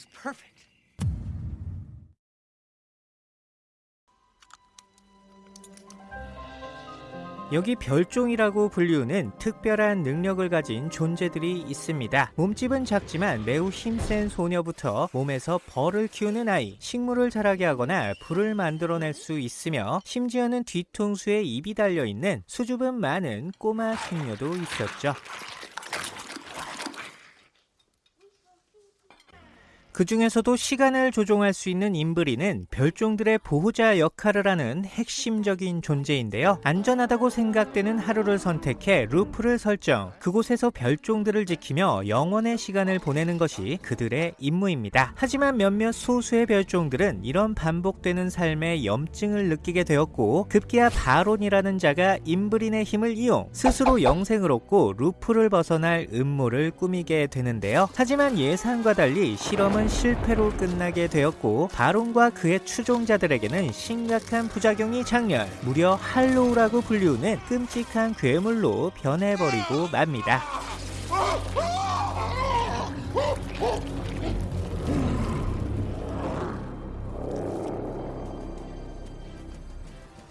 was perfect. 여기 별종이라고 불리우는 특별한 능력을 가진 존재들이 있습니다. 몸집은 작지만 매우 힘센 소녀부터 몸에서 벌을 키우는 아이, 식물을 자라게 하거나 불을 만들어낼 수 있으며 심지어는 뒤통수에 입이 달려있는 수줍음 많은 꼬마 숙녀도 있었죠. 그 중에서도 시간을 조종할 수 있는 임브리는 별종들의 보호자 역할을 하는 핵심적인 존재인데요. 안전하다고 생각되는 하루를 선택해 루프를 설정, 그곳에서 별종들을 지키며 영원의 시간을 보내는 것이 그들의 임무입니다. 하지만 몇몇 소수의 별종들은 이런 반복되는 삶에 염증을 느끼게 되었고 급기야 바론이라는 자가 임브린의 힘을 이용 스스로 영생을 얻고 루프를 벗어날 음모를 꾸미게 되는데요. 하지만 예상과 달리 실험은 실패로 끝나게 되었고 바론과 그의 추종자들에게는 심각한 부작용이 장렬 무려 할로우라고 불리우는 끔찍한 괴물로 변해버리고 맙니다.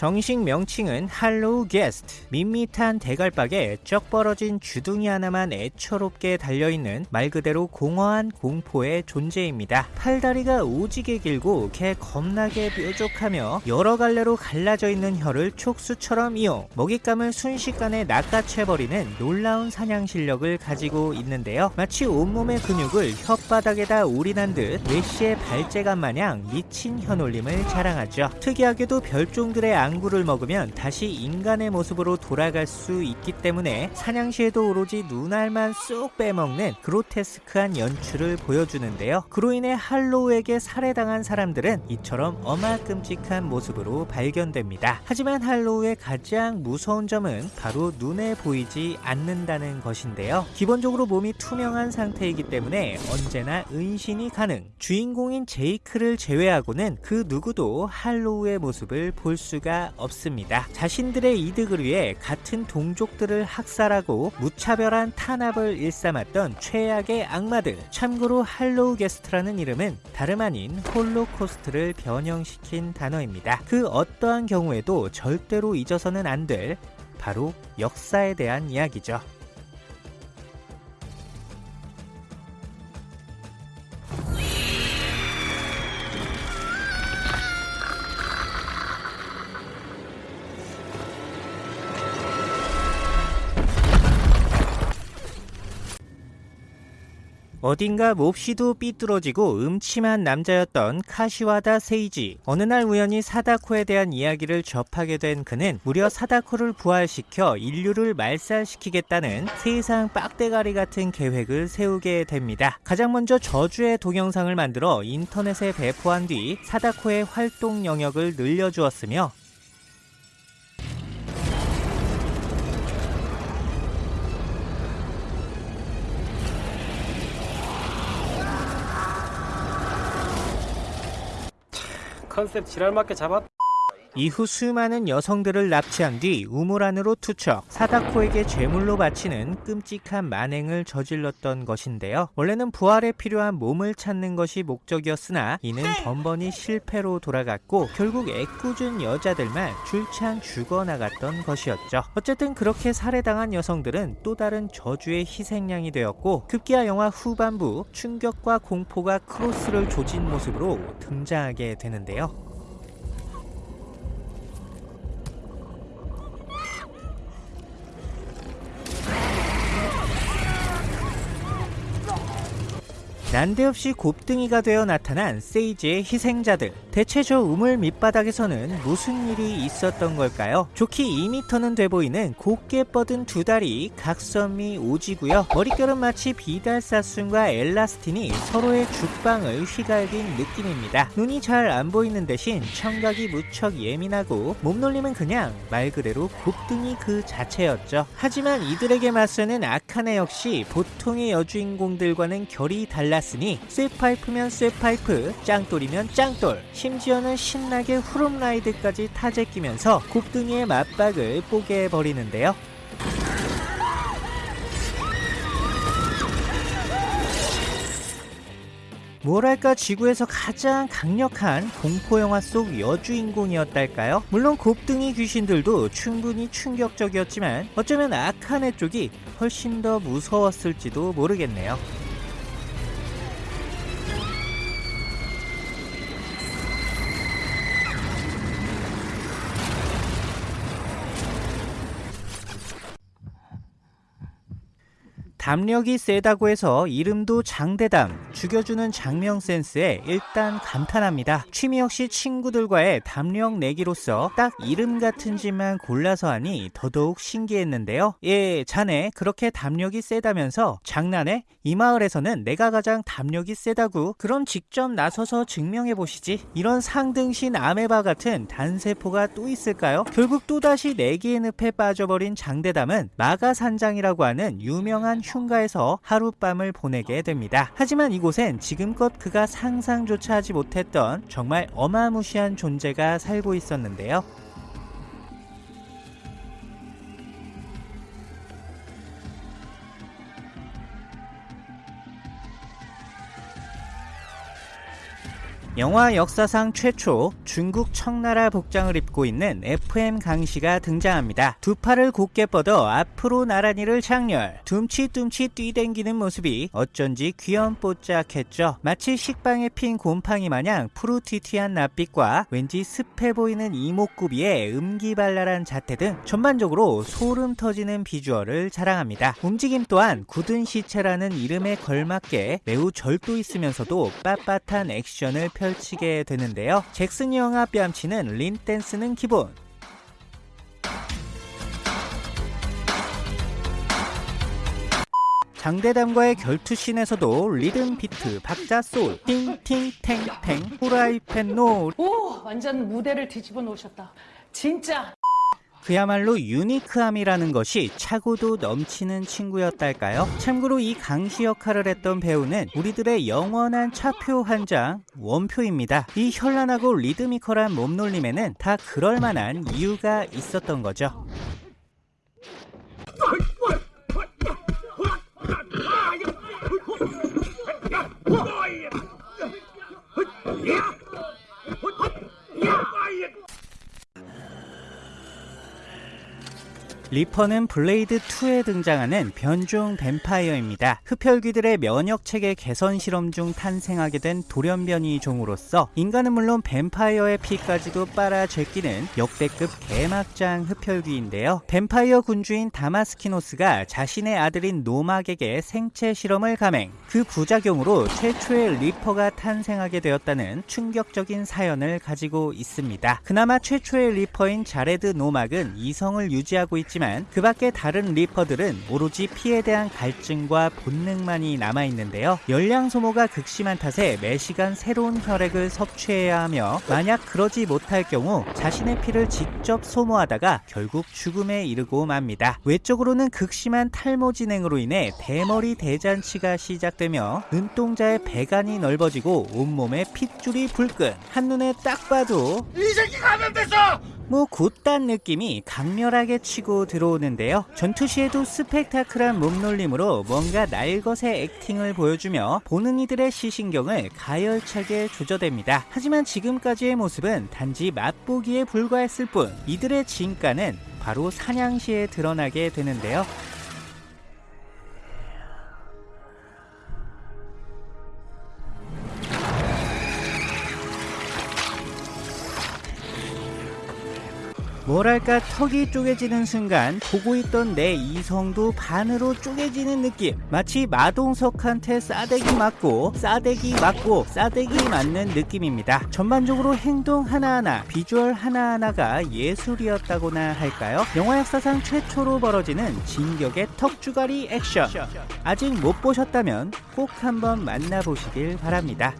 정식 명칭은 할로우 게스트 밋밋한 대갈박에 쩍 벌어진 주둥이 하나만 애처롭게 달려있는 말 그대로 공허한 공포의 존재입니다. 팔다리가 오지게 길고 개 겁나게 뾰족하며 여러 갈래로 갈라져 있는 혀를 촉수처럼 이용 먹잇감을 순식간에 낚아채버리는 놀라운 사냥 실력을 가지고 있는데요. 마치 온몸의 근육을 혓바닥에다 올인한 듯 외시의 발재간 마냥 미친 혀놀림을 자랑하죠. 특이하게도 별종들의 앙구를 먹으면 다시 인간의 모습으로 돌아갈 수 있기 때문에 사냥 시에도 오로지 눈알만 쏙 빼먹는 그로테스크한 연출을 보여주는데요. 그로 인해 할로우에게 살해당한 사람들은 이처럼 어마끔찍한 모습으로 발견됩니다. 하지만 할로우의 가장 무서운 점은 바로 눈에 보이지 않는다는 것인데요. 기본적으로 몸이 투명한 상태이기 때문에 언제나 은신이 가능. 주인공인 제이크를 제외하고는 그 누구도 할로우의 모습을 볼 수가 없습니다. 자신들의 이득을 위해 같은 동족들을 학살하고 무차별한 탄압을 일삼았던 최악의 악마들. 참고로 할로우 게스트라는 이름은 다름 아닌 홀로코스트를 변형시킨 단어입니다. 그 어떠한 경우에도 절대로 잊어서는 안 될 바로 역사에 대한 이야기죠. 어딘가 몹시도 삐뚤어지고 음침한 남자였던 카시와다 세이지. 어느 날 우연히 사다코에 대한 이야기를 접하게 된 그는 무려 사다코를 부활시켜 인류를 말살시키겠다는 세상 빡대가리 같은 계획을 세우게 됩니다. 가장 먼저 저주의 동영상을 만들어 인터넷에 배포한 뒤 사다코의 활동 영역을 늘려주었으며 컨셉 지랄맞게 잡았 이후 수많은 여성들을 납치한 뒤 우물 안으로 투척 사다코에게 제물로 바치는 끔찍한 만행을 저질렀던 것인데요. 원래는 부활에 필요한 몸을 찾는 것이 목적이었으나 이는 번번이 실패로 돌아갔고 결국 애꿎은 여자들만 줄창 죽어나갔던 것이었죠. 어쨌든 그렇게 살해당한 여성들은 또 다른 저주의 희생양이 되었고 급기야 영화 후반부 충격과 공포가 크로스를 조진 모습으로 등장하게 되는데요. 난데없이 곱등이가 되어 나타난 세이지의 희생자들. 대체 저 우물 밑바닥에서는 무슨 일이 있었던 걸까요? 좋기 2m는 돼 보이는 곱게 뻗은 두 다리 각선미 오지고요. 머릿결은 마치 비달사순과 엘라스틴이 서로의 죽방을 휘갈긴 느낌입니다. 눈이 잘 안 보이는 대신 청각이 무척 예민하고 몸놀림은 그냥 말 그대로 곱등이 그 자체였죠. 하지만 이들에게 맞서는 아카네 역시 보통의 여주인공들과는 결이 달라 몰랐으니 쇠파이프면 쇠파이프, 짱돌이면 짱돌, 심지어는 신나게 후룸라이드까지 타재 끼면서 곱등이의 맞박을 뽀개 버리는데요. 뭐랄까 지구에서 가장 강력한 공포영화 속 여주인공이었달까요? 물론 곱등이 귀신들도 충분히 충격적이었지만 어쩌면 악한 애 쪽이 훨씬 더 무서웠을지도 모르겠네요. 담력이 세다고 해서 이름도 장대담, 죽여주는 장명 센스에 일단 감탄합니다. 취미 역시 친구들과의 담력 내기로서 딱 이름 같은 짓만 골라서 하니 더더욱 신기했는데요. 예, 자네 그렇게 담력이 세다면서 장난해? 이 마을에서는 내가 가장 담력이 세다고 그럼 직접 나서서 증명해 보시지. 이런 상등신 아메바 같은 단세포가 또 있을까요? 결국 또다시 내기의 늪에 빠져버린 장대담은 마가산장이라고 하는 유명한 흉 가에서 하룻밤을 보내게 됩니다. 하지만 이곳엔 지금껏 그가 상상조차 하지 못했던 정말 어마무시한 존재가 살고 있었는데요. 영화 역사상 최초 중국 청나라 복장을 입고 있는 FM 강씨가 등장합니다. 두 팔을 곧게 뻗어 앞으로 나란히를 장렬, 둠치둠치 뛰댕기는 모습이 어쩐지 귀염뽀짝했죠. 마치 식빵에 핀 곰팡이 마냥 푸르티티한 낯빛과 왠지 습해 보이는 이목구비의 음기발랄한 자태 등 전반적으로 소름 터지는 비주얼을 자랑합니다. 움직임 또한 굳은 시체라는 이름에 걸맞게 매우 절도 있으면서도 빳빳한 액션을 펼치게 되는데요. 잭슨 영화 뺨치는 린 댄스는 기본. 장대담과의 결투씬에서도 리듬 비트, 박자 소울, 팅팅탱탱, 후라이팬 노 오, 완전 무대를 뒤집어 놓으셨다. 진짜. 그야말로 unique함이라는 것이 차고도 넘치는 친구였달까요? 참고로 이 강시 역할을 했던 배우는 우리들의 영원한 차표 한 장 원표입니다. 이 현란하고 리드미컬한 몸놀림에는 다 그럴만한 이유가 있었던 거죠. 리퍼는 블레이드 2에 등장하는 변종 뱀파이어입니다. 흡혈귀들의 면역 체계 개선 실험 중 탄생하게 된 돌연변이 종으로서 인간은 물론 뱀파이어의 피까지도 빨아 제끼는 역대급 개막장 흡혈귀인데요. 뱀파이어 군주인 다마스키노스가 자신의 아들인 노막에게 생체 실험을 감행. 그 부작용으로 최초의 리퍼가 탄생하게 되었다는 충격적인 사연을 가지고 있습니다. 그나마 최초의 리퍼인 자레드 노막은 이성을 유지하고 있지만 있지만 그 밖에 다른 리퍼들은 오로지 피에 대한 갈증과 본능만이 남아있는데요. 열량 소모가 극심한 탓에 매시간 새로운 혈액을 섭취해야 하며 만약 그러지 못할 경우 자신의 피를 직접 소모하다가 결국 죽음에 이르고 맙니다. 외적으로는 극심한 탈모 진행으로 인해 대머리 대잔치가 시작되며 눈동자의 배관이 넓어지고 온몸에 핏줄이 불끈 한눈에 딱 봐도 이 새끼 감염됐어! 뭐 곧단 느낌이 강렬하게 치고 들어오는데요. 전투 시에도 스펙타클한 몸놀림으로 뭔가 날것의 액팅을 보여주며 보는 이들의 시신경을 가열차게 조져댑니다. 하지만 지금까지의 모습은 단지 맛보기에 불과했을 뿐 이들의 진가는 바로 사냥 시에 드러나게 되는데요. 뭐랄까 턱이 쪼개지는 순간 보고 있던 내 이성도 반으로 쪼개지는 느낌. 마치 마동석한테 싸대기 맞고 싸대기 맞고 싸대기 맞는 느낌입니다. 전반적으로 행동 하나하나 비주얼 하나하나가 예술이었다고나 할까요? 영화 역사상 최초로 벌어지는 진격의 턱주가리 액션. 아직 못 보셨다면 꼭 한번 만나보시길 바랍니다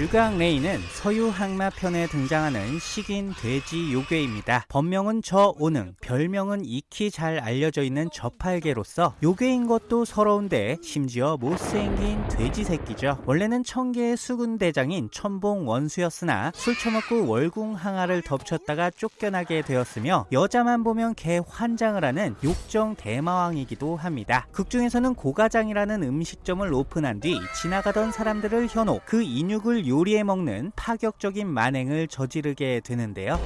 주강 레이는 서유 항마편에 등장하는 식인 돼지 요괴입니다. 본명은 저오능, 별명은 익히 잘 알려져 있는 저팔계로서 요괴인 것도 서러운데 심지어 못생긴 돼지 새끼죠. 원래는 청계의 수군 대장인 천봉 원수였으나 술 처먹고 월궁 항아를 덮쳤다가 쫓겨나게 되었으며 여자만 보면 개 환장을 하는 욕정 대마왕이기도 합니다. 극중에서는 고가장이라는 음식점을 오픈한 뒤 지나가던 사람들을 현혹 그 인육을 요리해 먹는 파격적인 만행을 저지르게 되는데요.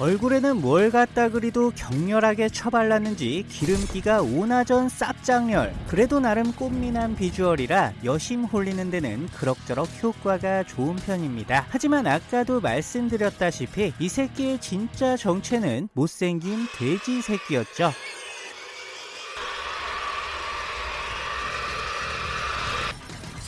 얼굴에는 뭘 갖다 그리도 격렬하게 처발랐는지 기름기가 오나전 쌉장렬. 그래도 나름 꽃미남 비주얼이라 여심 홀리는 데는 그럭저럭 효과가 좋은 편입니다. 하지만 아까도 말씀드렸다시피 이 새끼의 진짜 정체는 못생긴 돼지 새끼였죠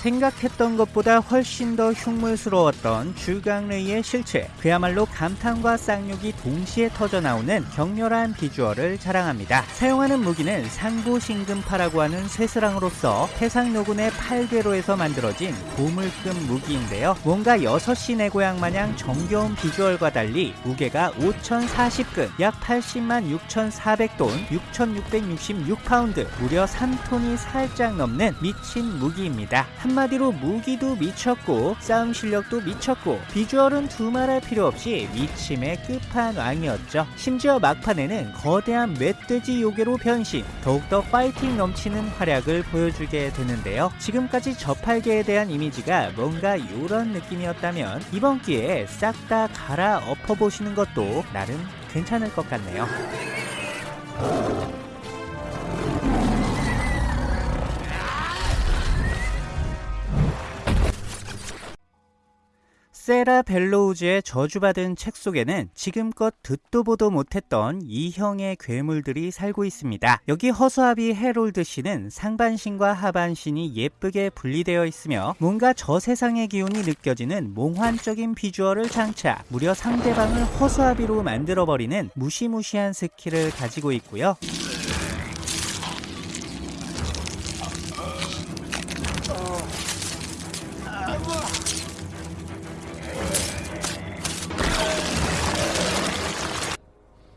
생각했던 것보다 훨씬 더 흉물스러웠던 줄강레이의 실체. 그야말로 감탄과 쌍욕이 동시에 터져나오는 격렬한 비주얼을 자랑합니다. 사용하는 무기는 상보신금파라고 하는 쇠스랑으로서 해상노군의 8괴로에서 만들어진 고물급 무기인데요. 뭔가 6시 내 고향 마냥 정겨운 비주얼과 달리 무게가 5040근 약 80만 6400돈 6666파운드 무려 3톤이 살짝 넘는 미친 무기입니다 한마디로 무기도 미쳤고 싸움 실력도 미쳤고 비주얼은 두말할 필요 없이 미침의 끝판왕이었죠. 심지어 막판에는 거대한 멧돼지 요괴로 변신 더욱더 파이팅 넘치는 활약을 보여주게 되는데요. 지금까지 저팔계에 대한 이미지가 뭔가 이런 느낌이었다면 이번 기회에 싹 다 갈아 엎어보시는 것도 나름 괜찮을 것 같네요. 세라 벨로우즈의 저주받은 책 속에는 지금껏 듣도 보도 못했던 이형의 괴물들이 살고 있습니다. 여기 허수아비 해롤드 씨는 상반신과 하반신이 예쁘게 분리되어 있으며 뭔가 저 세상의 기운이 느껴지는 몽환적인 비주얼을 장착 무려 상대방을 허수아비로 만들어버리는 무시무시한 스킬을 가지고 있고요.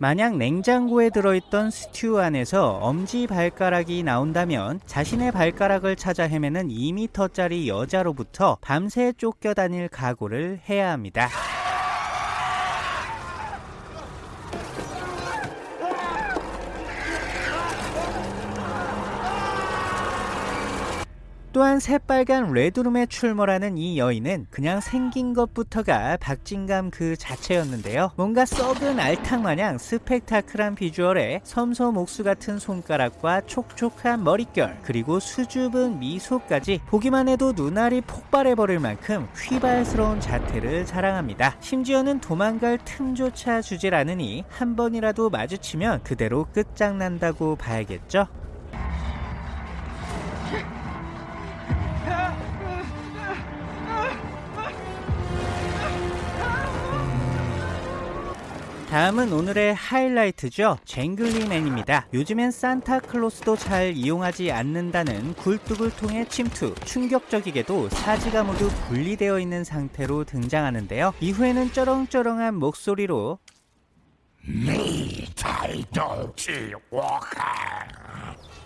만약 냉장고에 들어있던 스튜 안에서 엄지 발가락이 나온다면 자신의 발가락을 찾아 헤매는 2m짜리 여자로부터 밤새 쫓겨다닐 각오를 해야 합니다. 또한 새빨간 레드룸에 출몰하는 이 여인은 그냥 생긴 것부터가 박진감 그 자체였는데요. 뭔가 썩은 알탕 마냥 스펙타클한 비주얼에 섬소 목수 같은 손가락과 촉촉한 머릿결 그리고 수줍은 미소까지 보기만 해도 눈알이 폭발해버릴 만큼 휘발스러운 자태를 자랑합니다. 심지어는 도망갈 틈조차 주질 않으니 한 번이라도 마주치면 그대로 끝장난다고 봐야겠죠? 다음은 오늘의 하이라이트죠. 쟁글리맨입니다. 요즘엔 산타클로스도 잘 이용하지 않는다는 굴뚝을 통해 침투. 충격적이게도 사지가 모두 분리되어 있는 상태로 등장하는데요. 이후에는 쩌렁쩌렁한 목소리로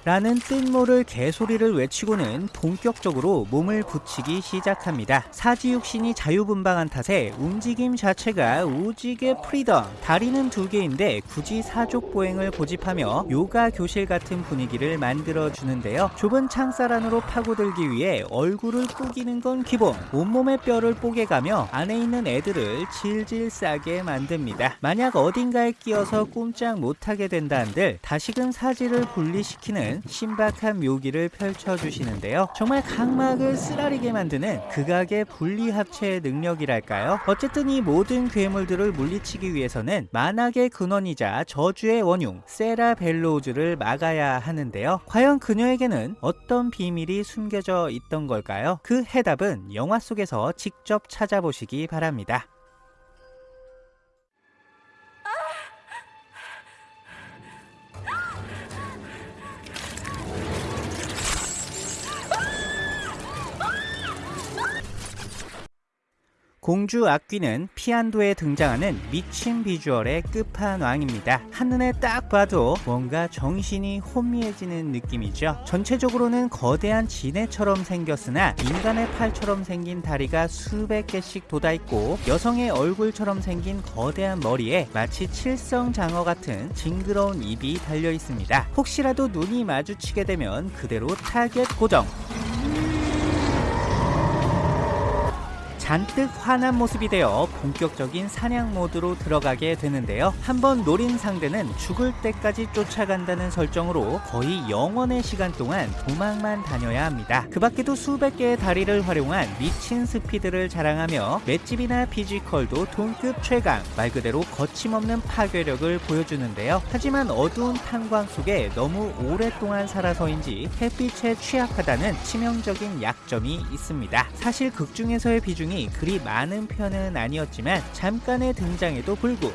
라는 뜻모를 개소리를 외치고는 본격적으로 몸을 붙이기 시작합니다. 사지육신이 자유분방한 탓에 움직임 자체가 오지게 freedom. 다리는 두 개인데 굳이 사족보행을 고집하며 요가 교실 같은 분위기를 만들어 주는데요. 좁은 창살 안으로 파고들기 위해 얼굴을 꾸기는 건 기본. 온몸의 뼈를 뽀개가며 안에 있는 애들을 질질 싸게 만듭니다. 만약 어딘가에 끼어서 꼼짝 못하게 된다 한들 다시금 사지를 분리시키는 신박한 묘기를 펼쳐주시는데요. 정말 각막을 쓰라리게 만드는 극악의 분리합체의 능력이랄까요? 어쨌든 이 모든 괴물들을 물리치기 위해서는 만악의 근원이자 저주의 원흉 세라 벨로우즈를 막아야 하는데요. 과연 그녀에게는 어떤 비밀이 숨겨져 있던 걸까요? 그 해답은 영화 속에서 직접 찾아보시기 바랍니다. 공주 악귀는 피안도에 등장하는 미친 비주얼의 끝판왕입니다. 한눈에 딱 봐도 뭔가 정신이 혼미해지는 느낌이죠. 전체적으로는 거대한 지네처럼 생겼으나 인간의 팔처럼 생긴 다리가 수백 개씩 돋아있고 여성의 얼굴처럼 생긴 거대한 머리에 마치 칠성 장어 같은 징그러운 입이 달려 있습니다. 혹시라도 눈이 마주치게 되면 그대로 타겟 고정. 잔뜩 화난 모습이 되어 본격적인 사냥 모드로 들어가게 되는데요. 한번 노린 상대는 죽을 때까지 쫓아간다는 설정으로 거의 영원의 시간 동안 도망만 다녀야 합니다. 그 밖에도 수백 개의 다리를 활용한 미친 스피드를 자랑하며 맷집이나 physical도 동급 최강, 말 그대로 거침없는 파괴력을 보여주는데요. 하지만 어두운 탄광 속에 너무 오랫동안 살아서인지 햇빛에 취약하다는 치명적인 약점이 있습니다. 사실 극 중에서의 비중이 그리 많은 편은 아니었지만 잠깐의 등장에도 불구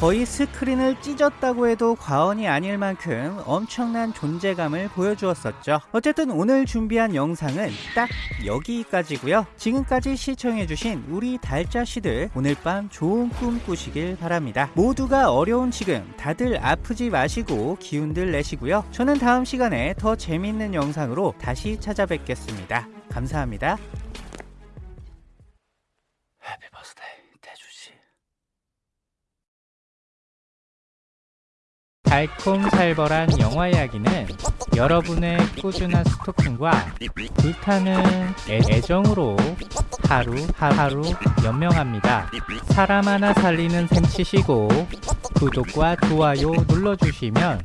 거의 스크린을 찢었다고 해도 과언이 아닐 만큼 엄청난 존재감을 보여주었었죠. 어쨌든 오늘 준비한 영상은 딱 여기까지고요. 지금까지 시청해주신 우리 달짜씨들 오늘 밤 좋은 꿈 꾸시길 바랍니다. 모두가 어려운 지금 다들 아프지 마시고 기운들 내시고요. 저는 다음 시간에 더 재밌는 영상으로 다시 찾아뵙겠습니다. 감사합니다. 달콤살벌한 영화 이야기는 여러분의 꾸준한 스토킹과 불타는 애- 애정으로 하루 하루 연명합니다. 사람 하나 살리는 셈 치시고 구독과 좋아요 눌러주시면